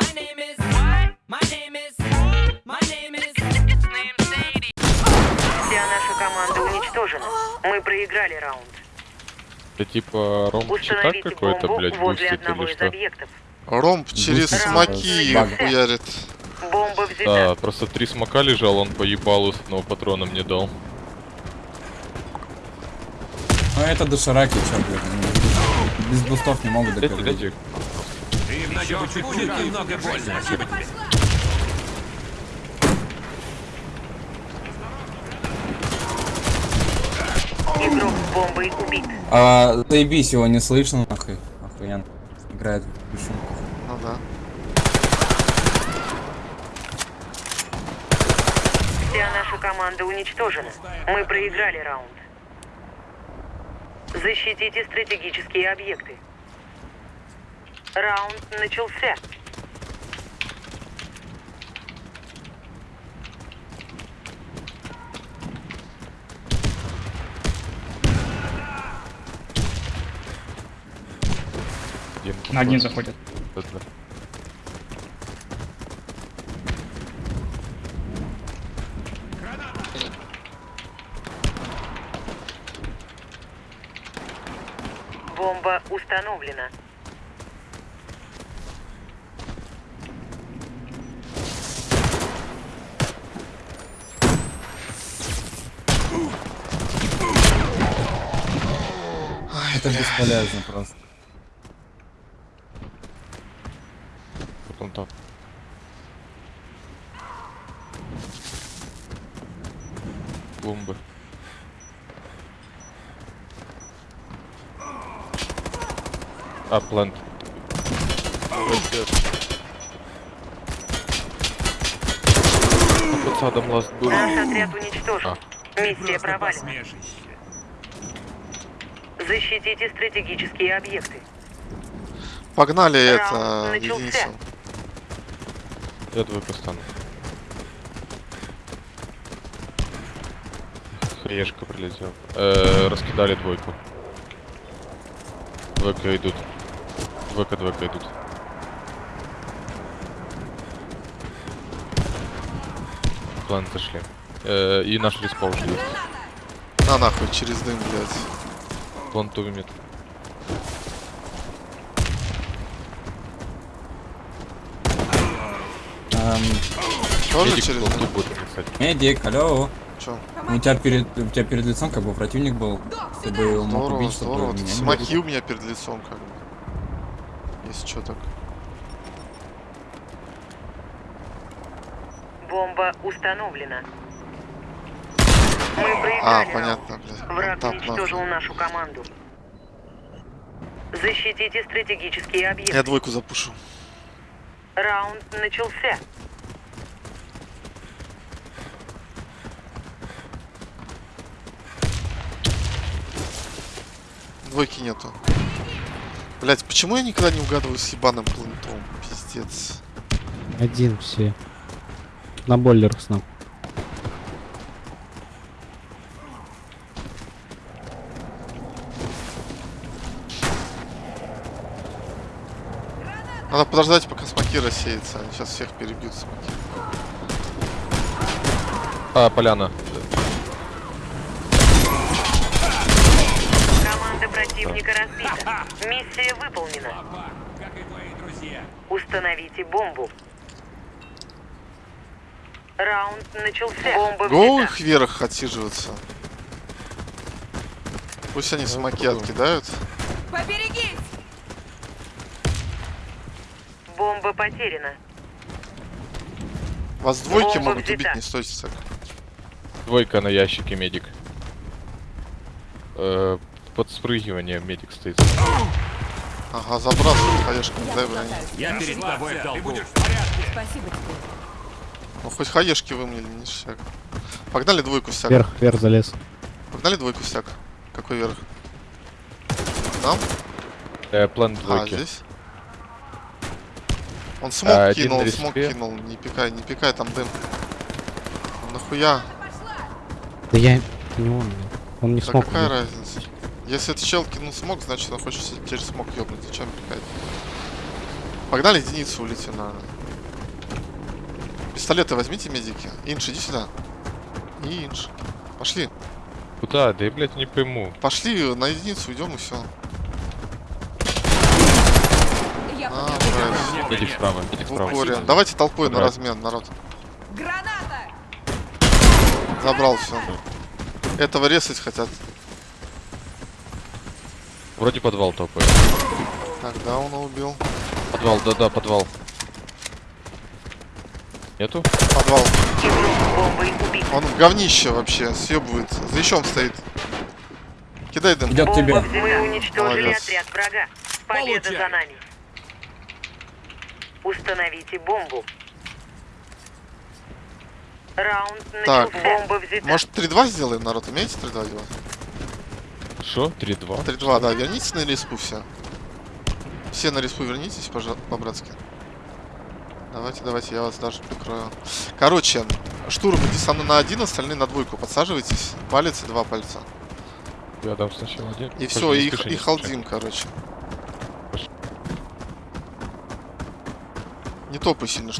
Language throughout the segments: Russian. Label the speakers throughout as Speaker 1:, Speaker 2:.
Speaker 1: My name is. What? My name is. My name is.
Speaker 2: Вся наша команда уничтожена. Мы проиграли раунд.
Speaker 3: Это типа какой-то, блядь, бустит или что?
Speaker 4: Ромб через
Speaker 2: Бустит.
Speaker 4: смоки хуярит.
Speaker 2: Бомба взята.
Speaker 3: Да, просто три смока лежал, он по ебалу с одного патрона мне дал.
Speaker 5: Ну это дошираки, чё, блядь, они без бустов не могут
Speaker 3: Дайте,
Speaker 5: допрыгнуть.
Speaker 3: дайте.
Speaker 6: Будет немного больно.
Speaker 2: Игрок с бомбой убит.
Speaker 5: А, заебись, его не слышно, нахуй. Охуенно. Играет в душу.
Speaker 4: Ну да.
Speaker 2: Вся наша команда уничтожена. Мы проиграли раунд. Защитите стратегические объекты. Раунд начался.
Speaker 7: На один заходит.
Speaker 2: Бомба установлена.
Speaker 5: Это бесполезно просто.
Speaker 3: Потом так. Бомбы. А, плент. Под садом ласт был.
Speaker 2: Наш отряд уничтожен.
Speaker 3: А.
Speaker 2: Миссия провалена. Защитите стратегические объекты.
Speaker 4: Погнали
Speaker 2: Раунд
Speaker 4: это,
Speaker 2: начался.
Speaker 4: единицу.
Speaker 3: Я двойку стану. Хаешка прилетел. Э, раскидали двойку. Двойка идут. Двойка, двойка идут. План зашли. Э, и наш респаун есть.
Speaker 4: На нахуй, через дым, блядь.
Speaker 3: План тувимет.
Speaker 5: Эм,
Speaker 4: Тоже
Speaker 3: Медик
Speaker 4: через
Speaker 3: ту будет
Speaker 5: медик, алло.
Speaker 4: Чё?
Speaker 5: У тебя перед, у тебя перед лицом как бы противник был, чтобы его мог
Speaker 4: Здорово,
Speaker 5: убить, чтобы
Speaker 4: здорово.
Speaker 5: меня
Speaker 4: Смоки у меня перед лицом, как бы. Если что так.
Speaker 2: Бомба установлена.
Speaker 4: А, понятно, блядь.
Speaker 2: Враг
Speaker 4: Так,
Speaker 2: уничтожил
Speaker 4: нахуй.
Speaker 2: нашу команду. Защитите стратегические объекты.
Speaker 4: Я двойку запушу.
Speaker 2: Раунд начался.
Speaker 4: Двойки нету. Блять, почему я никогда не угадываю с ебаным плентом? Пиздец.
Speaker 8: Один все. На бойлерах снап.
Speaker 4: Подождать, пока смоки рассеются. Они сейчас всех перебьют смоки.
Speaker 3: А, поляна.
Speaker 2: Команда противника разбита. Миссия выполнена.
Speaker 6: Как и твои друзья.
Speaker 2: Установите бомбу. Раунд начался. Бомба
Speaker 4: Гоу их вверх отсиживаться. Пусть они смоки откидают.
Speaker 1: Поберегись!
Speaker 2: Бомба потеряна.
Speaker 4: Вас двойки
Speaker 2: Бомба
Speaker 4: могут убить,
Speaker 2: взята.
Speaker 4: не стойте так.
Speaker 3: Двойка на ящике, медик. Э, под спрыгивание медик стоит.
Speaker 4: Ага, забрасывают, хаешками, дай брони.
Speaker 6: Я перед тобой в долгу.
Speaker 1: Спасибо тебе.
Speaker 4: Ну хоть хаешки вымнили, не шаг. Погнали двойку всяк.
Speaker 8: Вверх, вверх залез.
Speaker 4: Погнали двойку всяк. Какой верх? Там?
Speaker 3: Э, план
Speaker 4: А,
Speaker 3: двойки.
Speaker 4: здесь? Он смог
Speaker 3: А,
Speaker 4: кинул, смог кинул. Не пикай, не пикай, там дым. Нахуя?
Speaker 8: Да я... Это не он. Он не
Speaker 4: Да
Speaker 8: смог.
Speaker 4: какая
Speaker 8: убить.
Speaker 4: разница? Если это чел кинул смог, значит он хочет через смог ёбнуть. Зачем пикать? Погнали единицу улетим, наверное. Пистолеты возьмите, медики. Инш, иди сюда. Инш. Пошли.
Speaker 3: Куда? Да я, блядь, не пойму.
Speaker 4: Пошли на единицу уйдем и все.
Speaker 7: Я
Speaker 4: А,
Speaker 7: поняла.
Speaker 4: блядь.
Speaker 3: Иди вправо, иди вправо.
Speaker 4: упоре. Давайте толпой на размен, народ.
Speaker 7: Граната!
Speaker 4: Забрал все. Этого резать хотят.
Speaker 3: Вроде подвал топает.
Speaker 4: Так, да, он убил.
Speaker 3: Подвал, да-да, подвал. Нету?
Speaker 4: Подвал. Он в говнище вообще, съебывает. За ящом стоит. Кидай дым.
Speaker 5: Идет тебе.
Speaker 2: Мы уничтожили
Speaker 4: Молодец.
Speaker 2: отряд врага. Победа
Speaker 6: Получай.
Speaker 2: за нами. Установите бомбу. Раунд
Speaker 4: Так.
Speaker 2: Бомба взята.
Speaker 4: Может 3-2 сделаем, народ? Умеете 3-2 делать?
Speaker 3: Шо? 3-2.
Speaker 4: 3-2, да. Вернитесь на респу все. Все на респу вернитесь, пожалуйста, по-братски. Давайте, давайте, я вас даже прикрою. Короче, штурм иди со мной на один, остальные на двойку. Подсаживайтесь. Палец и два пальца.
Speaker 3: Я дам сначала один.
Speaker 4: И все, и, и халдим, короче. Не топай сильно.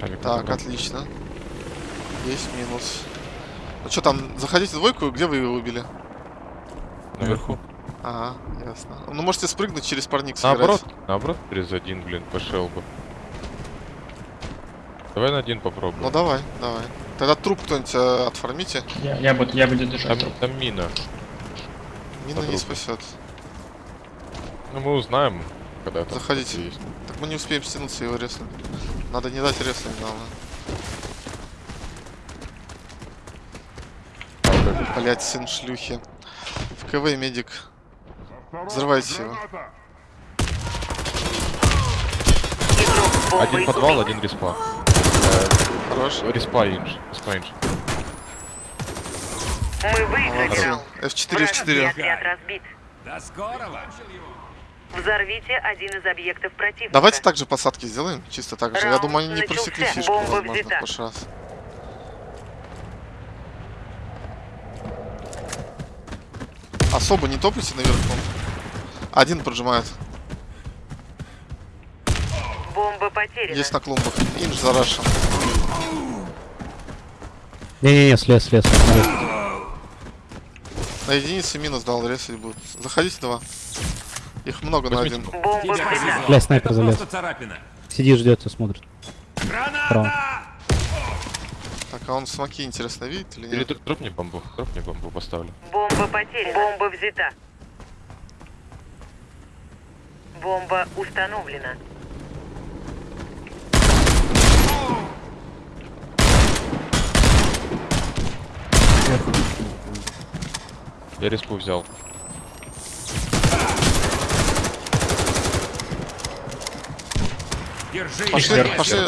Speaker 3: Авик
Speaker 4: Так, отлично. Есть минус. Ну что там, заходите в двойку, где вы его убили?
Speaker 3: Наверху.
Speaker 4: Ага, ясно. Ну можете спрыгнуть через парник сыграть.
Speaker 3: Наоборот, наоборот, через один, блин, пошел бы. Давай на один попробуем.
Speaker 4: Ну давай, давай. Тогда труп кто-нибудь э, отформите.
Speaker 9: Я, я, буду, я буду
Speaker 3: Там,
Speaker 9: держать труп.
Speaker 3: там мина.
Speaker 4: Мина не спасет.
Speaker 3: Ну мы узнаем, когда там
Speaker 4: Заходите.
Speaker 3: есть.
Speaker 4: Так мы не успеем стянуться и его резнуть. Надо не дать резнуть, главное. Блять, сын шлюхи. В КВ медик. Взрывайте его.
Speaker 3: Один подвал, один респа.
Speaker 4: Хорош.
Speaker 3: Респа инж. Респа инж.
Speaker 2: Мы выиграли
Speaker 4: Молодцы.
Speaker 2: раунд.
Speaker 4: F4,
Speaker 2: Вражеский
Speaker 4: F4.
Speaker 2: отряд разбит.
Speaker 6: До скорого.
Speaker 2: Взорвите один из объектов противника.
Speaker 4: Давайте также посадки сделаем. Чисто так же. Я
Speaker 2: Раунд
Speaker 4: думаю, они не
Speaker 2: начался.
Speaker 4: просекли фишку,
Speaker 2: Бомба
Speaker 4: возможно, в
Speaker 2: взята.
Speaker 4: прошлый раз. Особо не топайте наверху. Один прожимает.
Speaker 2: Бомба потеряна.
Speaker 4: Есть на клумбах. Инж зарашен.
Speaker 8: Не-не-не, слез, слез. смотри.
Speaker 4: На единице минус дал, резать будут. Заходите два. Их много на
Speaker 3: Возьмите.
Speaker 4: один.
Speaker 2: Взята.
Speaker 6: повезло.
Speaker 8: Бля, снайпер залез. Сидит, ждет, и смотрит.
Speaker 6: Граната!
Speaker 4: Так, а он смоки интересно видит или
Speaker 3: Или
Speaker 4: нет?
Speaker 3: др- дропни бомбу. Дропни бомбу, поставлю.
Speaker 2: Бомба потеряна. Бомба взята. Бомба установлена.
Speaker 3: Я респу взял.
Speaker 6: Держи
Speaker 4: Пошли,
Speaker 6: их,
Speaker 4: пошли.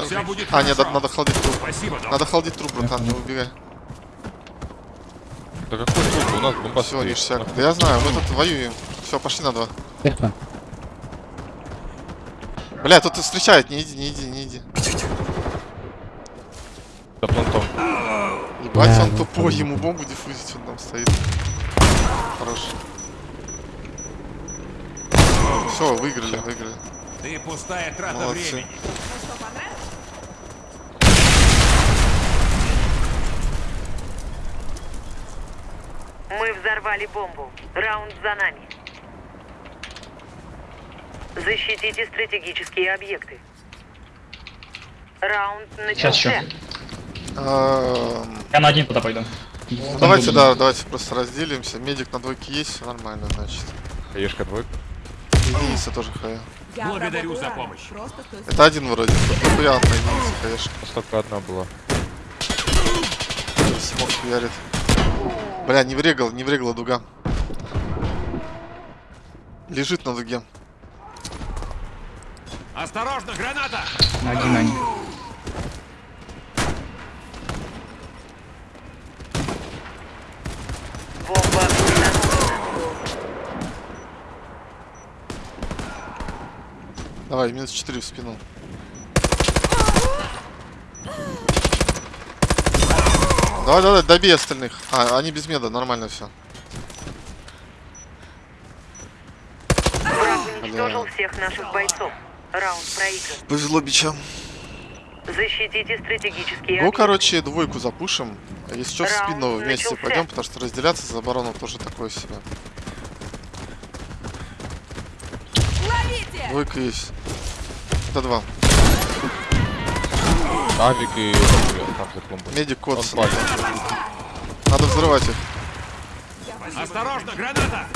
Speaker 4: А, нет, надо холдить труп.
Speaker 6: Спасибо, док.
Speaker 4: Надо холдить труп, братан, не убегай.
Speaker 3: Да какой труп? У нас бомба
Speaker 4: Все, ништяк. Да я знаю, мы тут воюем. Все, пошли на два.
Speaker 8: Эхо.
Speaker 4: Бля, тут встречает, не иди, не иди, не иди.
Speaker 3: За плантом.
Speaker 4: Ебать, он тупой, ему бомбу диффузить, он там стоит. Хорош. Все, выиграли, выиграли.
Speaker 6: Ты пустая трата
Speaker 4: Молодцы.
Speaker 6: времени.
Speaker 7: Ну что, понравилось?
Speaker 2: Мы взорвали бомбу. Раунд за нами. Защитите стратегические объекты. Раунд
Speaker 9: Сейчас
Speaker 2: начался.
Speaker 9: еще.
Speaker 4: Эм,
Speaker 9: Я на один туда пойду.
Speaker 4: Ну давайте, да, давайте просто разделимся. Медик на двойке есть, все нормально, значит.
Speaker 3: Хаешка двойка.
Speaker 4: Единица тоже хая.
Speaker 6: Благодарю за помощь.
Speaker 4: Это один вроде. Нахуя на единице хаешка.
Speaker 3: У нас только одна была.
Speaker 4: Смог хуярит. Бля, не врегал, не врегала дуга. Лежит на дуге.
Speaker 6: Осторожно, граната!
Speaker 9: На один на
Speaker 2: Бомба.
Speaker 4: Давай, минус 4 в спину. Давай, давай, добей остальных. А, они без меда, нормально все.
Speaker 2: Уничтожил всех наших бойцов. Раунд проигран.
Speaker 4: Повезло бичам.
Speaker 2: Защитите стратегические
Speaker 4: Ну, короче, двойку запушим. А Если что, в спину вместе
Speaker 2: начался.
Speaker 4: пойдем, потому что разделяться за оборону тоже такое себе.
Speaker 7: Ловите!
Speaker 4: Двойка есть. Это два.
Speaker 3: Авик и клумбой.
Speaker 4: Медик кот. Надо взрывать их.
Speaker 6: Осторожно, граната!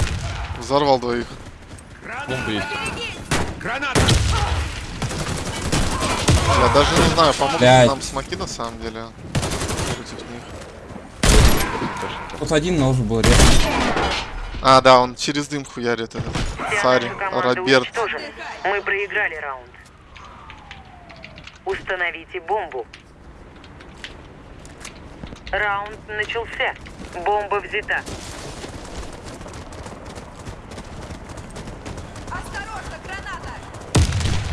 Speaker 4: Взорвал двоих.
Speaker 3: Есть.
Speaker 6: Граната!
Speaker 4: Я даже не знаю, помогут ли нам смоки на самом деле. Против них.
Speaker 5: Тут один должен был резать.
Speaker 4: А, да, он через дым хуярит этот.
Speaker 2: Команда
Speaker 4: Роберт.
Speaker 2: Мы проиграли раунд. Установите бомбу. Раунд начался. Бомба взята.
Speaker 7: Осторожно, граната!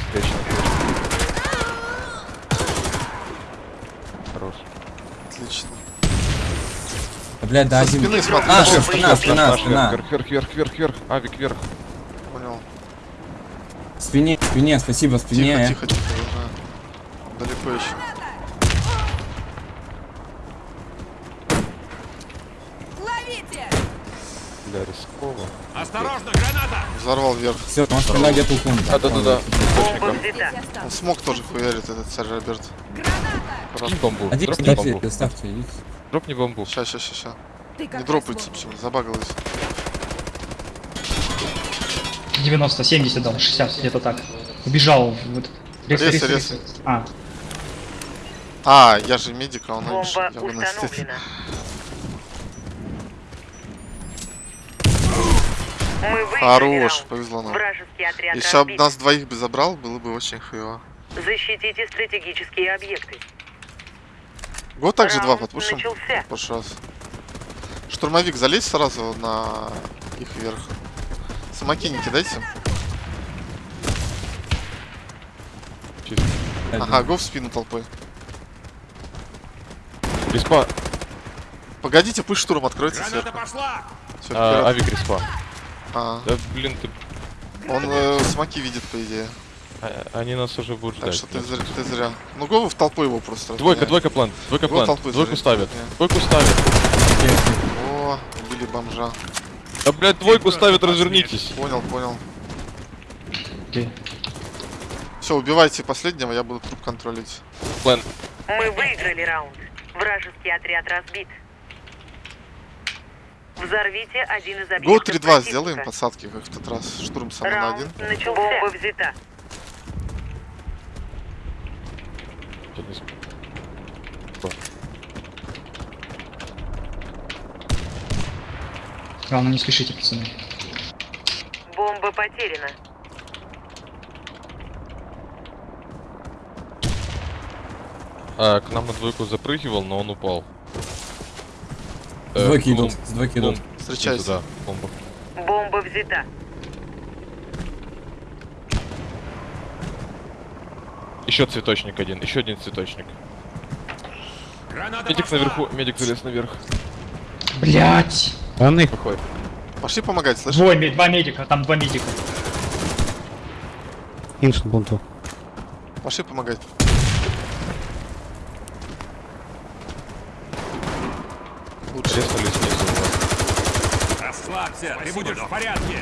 Speaker 3: Встречный.
Speaker 4: Отлично.
Speaker 5: Да, блядь, да один.
Speaker 4: спины смотри.
Speaker 5: А,
Speaker 4: бомба.
Speaker 5: спина, спина, спина.
Speaker 3: Вверх, вверх, вверх, вверх, вверх. Авик вверх.
Speaker 4: Понял.
Speaker 5: Спине, спине, спасибо,
Speaker 4: Тихо,
Speaker 5: спине.
Speaker 4: тихо, тихо. я знаю. Далеко еще.
Speaker 7: Ловите!
Speaker 3: Бля, рисково.
Speaker 6: Осторожно, граната!
Speaker 4: Взорвал вверх.
Speaker 5: Все, он спина где-то у клумбы.
Speaker 3: А, да-да-да.
Speaker 2: Бомба
Speaker 3: Источником.
Speaker 2: взята.
Speaker 7: Здесь
Speaker 4: Он смог тоже хуярит, этот царь Роберт.
Speaker 7: Граната!
Speaker 3: Кинь бомбу.
Speaker 5: Один,
Speaker 3: Дропни
Speaker 5: ставьте,
Speaker 3: бомбу.
Speaker 5: ставьте. идите.
Speaker 3: Дропни бомбу.
Speaker 4: Ща.
Speaker 7: Ты как
Speaker 4: Не дропается почему, забагалось.
Speaker 9: 90, 70 дал, 60, где-то так. Убежал в этот...
Speaker 4: Резай,
Speaker 9: резай,
Speaker 4: резай.
Speaker 9: резай. А,
Speaker 4: А, я же медик, а он.
Speaker 2: Бомба
Speaker 4: Я
Speaker 2: установлена.
Speaker 4: Хорош, повезло нам. Если бы нас двоих бы забрал, было бы очень хуево.
Speaker 2: Защитите стратегические объекты.
Speaker 4: Вот так же два подпушим. в прошлый раз. Штурмовик, залезь сразу на их вверх. Самоки не кидайте. Ага, го в спину толпой.
Speaker 3: Респа.
Speaker 4: Погодите, пусть штурм откроется сверху.
Speaker 6: пошла!
Speaker 4: Всё,
Speaker 3: А, авик респа.
Speaker 4: А,
Speaker 3: Да блин, ты.
Speaker 4: он э, смоки видит, по идее.
Speaker 3: А- Они нас уже будут
Speaker 4: Так
Speaker 3: ждать.
Speaker 4: что ты, зря- ты зря. Ну, го в толпу его просто.
Speaker 3: Двойка,
Speaker 4: разгоняй.
Speaker 3: двойка план. Двойка
Speaker 4: Его
Speaker 3: план. Двойку ставят. Двойку ставят.
Speaker 4: О, убили бомжа.
Speaker 3: Да, блядь, двойку ставят, развернитесь.
Speaker 4: Понял, понял. Все, убивайте последнего, я буду труп контролить.
Speaker 3: План.
Speaker 2: Мы выиграли раунд. Вражеский отряд разбит. Взорвите один из объектов
Speaker 4: Го 3-2
Speaker 2: противника.
Speaker 4: сделаем посадки, как в тот раз. Штурм сам на один.
Speaker 2: Начался. Бомба взята.
Speaker 9: Главное, не спешите, пацаны.
Speaker 2: Бомба потеряна.
Speaker 3: А, к нам на двойку запрыгивал, но он упал.
Speaker 5: Двойки
Speaker 3: клум-
Speaker 5: идут, двойки идут.
Speaker 4: Встречайся.
Speaker 3: Да, бомба.
Speaker 2: Бомба взята.
Speaker 3: Еще цветочник один, еще один цветочник.
Speaker 6: Граната
Speaker 3: Медик
Speaker 6: пошла!
Speaker 3: наверху, медик залез наверх.
Speaker 9: Блять!
Speaker 8: Он их
Speaker 3: Выходит.
Speaker 4: Пошли помогать, слышишь?
Speaker 9: Двое, ме- два медика, там два медика.
Speaker 8: иншн бунту.
Speaker 4: Пошли помогать. Лучше.
Speaker 3: Резнули снизу.
Speaker 6: Расслабься, ты будешь в порядке!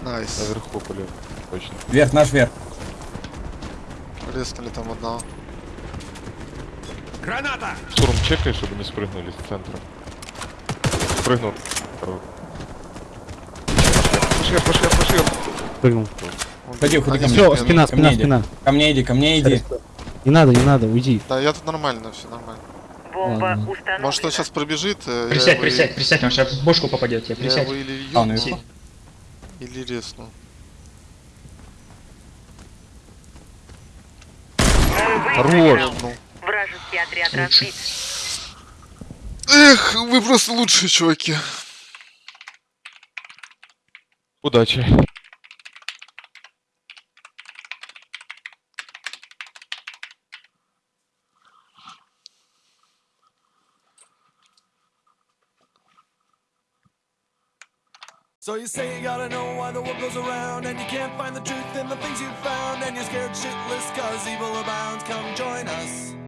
Speaker 4: Найс.
Speaker 3: Наверху поле. Точно.
Speaker 5: Вверх, наш вверх.
Speaker 4: Резнули там одного.
Speaker 6: Граната!
Speaker 3: Штурм чекай, чтобы не спрыгнули с центра. Спрыгнул. Хорош. Пошли, пошли, пошли.
Speaker 8: Прыгнул.
Speaker 5: Ходи, ходи ко мне.
Speaker 8: Все, спина, спина, спина.
Speaker 5: Ко мне иди, ко мне иди.
Speaker 8: Не надо, не надо, уйди.
Speaker 4: Да, я тут нормально, все нормально.
Speaker 2: Бомба установлена.
Speaker 4: Может, он сейчас пробежит, э, я
Speaker 9: Присядь, присядь,
Speaker 4: и-
Speaker 9: присядь, он сейчас в бошку попадет тебе,
Speaker 4: Я
Speaker 9: присядь.
Speaker 4: его или
Speaker 5: А,
Speaker 4: ёбну,
Speaker 5: наверху?
Speaker 4: или резну.
Speaker 3: Хорош.
Speaker 2: Вражеский отряд разбит.
Speaker 4: Эх, вы просто лучшие чуваки.
Speaker 3: Удачи.
Speaker 1: So you say you gotta know why the world goes around And you can't find the truth in the things you've found And you're scared shitless cause evil abounds. Come join us